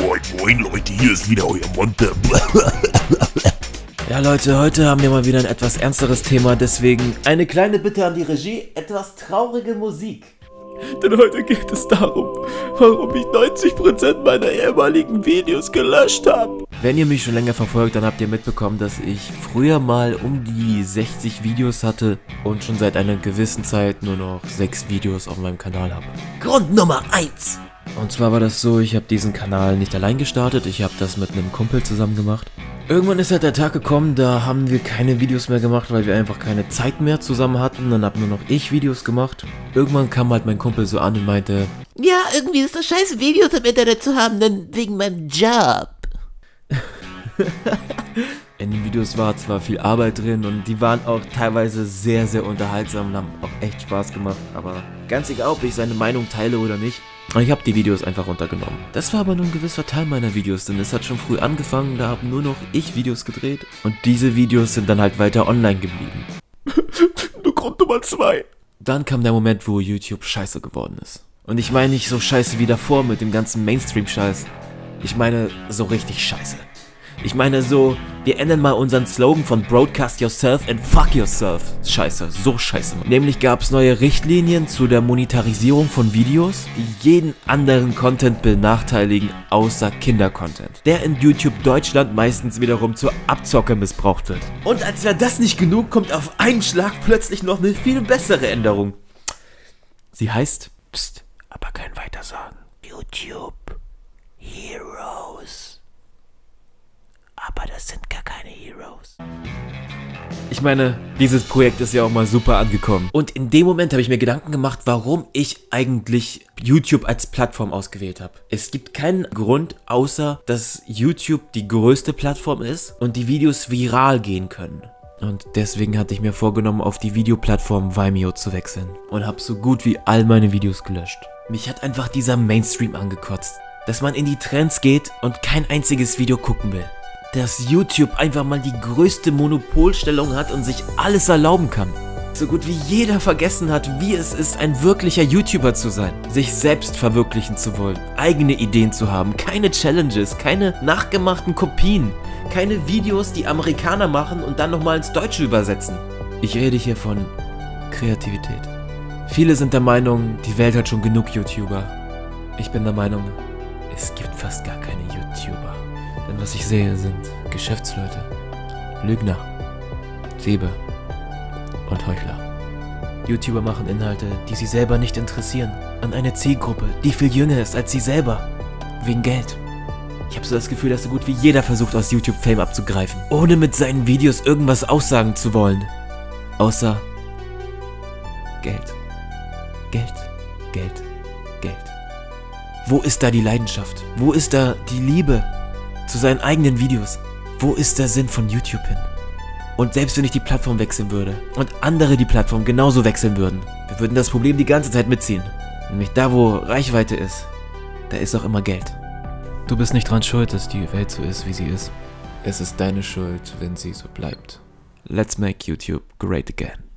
Moin, moin Leute, hier ist wieder euer Monte. Ja Leute, heute haben wir mal wieder ein etwas ernsteres Thema, deswegen eine kleine Bitte an die Regie, etwas traurige Musik. Denn heute geht es darum, warum ich 90% meiner ehemaligen Videos gelöscht habe. Wenn ihr mich schon länger verfolgt, dann habt ihr mitbekommen, dass ich früher mal um die 60 Videos hatte und schon seit einer gewissen Zeit nur noch 6 Videos auf meinem Kanal habe. Grund Nummer 1. Und zwar war das so, ich habe diesen Kanal nicht allein gestartet, ich habe das mit einem Kumpel zusammen gemacht. Irgendwann ist halt der Tag gekommen, da haben wir keine Videos mehr gemacht, weil wir einfach keine Zeit mehr zusammen hatten. Dann hab nur noch ich Videos gemacht. Irgendwann kam halt mein Kumpel so an und meinte, Ja, irgendwie ist das scheiße, Videos im Internet zu haben, denn wegen meinem Job. in den Videos war zwar viel Arbeit drin und die waren auch teilweise sehr, sehr unterhaltsam und haben auch echt Spaß gemacht. Aber ganz egal, ob ich seine Meinung teile oder nicht, ich habe die Videos einfach runtergenommen. Das war aber nur ein gewisser Teil meiner Videos, denn es hat schon früh angefangen, da habe nur noch ich Videos gedreht und diese Videos sind dann halt weiter online geblieben. Nur Grund Nummer 2. Dann kam der Moment, wo YouTube scheiße geworden ist. Und ich meine nicht so scheiße wie davor mit dem ganzen Mainstream-Scheiß. Ich meine so richtig scheiße. Ich meine so, wir ändern mal unseren Slogan von Broadcast Yourself and Fuck Yourself. Scheiße, so scheiße. Nämlich gab es neue Richtlinien zu der Monetarisierung von Videos, die jeden anderen Content benachteiligen, außer Kindercontent. Der in YouTube Deutschland meistens wiederum zur Abzocke missbraucht wird. Und als wäre das nicht genug, kommt auf einen Schlag plötzlich noch eine viel bessere Änderung. Sie heißt, pst, aber kein Weitersagen. YouTube Heroes. Aber das sind gar keine Heroes. Ich meine, dieses Projekt ist ja auch mal super angekommen. Und in dem Moment habe ich mir Gedanken gemacht, warum ich eigentlich YouTube als Plattform ausgewählt habe. Es gibt keinen Grund, außer dass YouTube die größte Plattform ist und die Videos viral gehen können. Und deswegen hatte ich mir vorgenommen, auf die Videoplattform Vimeo zu wechseln. Und habe so gut wie all meine Videos gelöscht. Mich hat einfach dieser Mainstream angekotzt. Dass man in die Trends geht und kein einziges Video gucken will dass YouTube einfach mal die größte Monopolstellung hat und sich alles erlauben kann. So gut wie jeder vergessen hat, wie es ist, ein wirklicher YouTuber zu sein. Sich selbst verwirklichen zu wollen, eigene Ideen zu haben, keine Challenges, keine nachgemachten Kopien, keine Videos, die Amerikaner machen und dann nochmal ins Deutsche übersetzen. Ich rede hier von Kreativität. Viele sind der Meinung, die Welt hat schon genug YouTuber. Ich bin der Meinung, es gibt fast gar keine YouTuber. Denn was ich sehe, sind Geschäftsleute, Lügner, Diebe und Heuchler. YouTuber machen Inhalte, die sie selber nicht interessieren, an eine Zielgruppe, die viel jünger ist als sie selber. Wegen Geld. Ich habe so das Gefühl, dass so gut wie jeder versucht, aus YouTube Fame abzugreifen, ohne mit seinen Videos irgendwas aussagen zu wollen. Außer Geld. Geld. Geld. Geld. Wo ist da die Leidenschaft? Wo ist da die Liebe? Zu seinen eigenen Videos. Wo ist der Sinn von YouTube hin? Und selbst wenn ich die Plattform wechseln würde und andere die Plattform genauso wechseln würden, wir würden das Problem die ganze Zeit mitziehen. Nämlich da, wo Reichweite ist, da ist auch immer Geld. Du bist nicht dran schuld, dass die Welt so ist, wie sie ist. Es ist deine Schuld, wenn sie so bleibt. Let's make YouTube great again.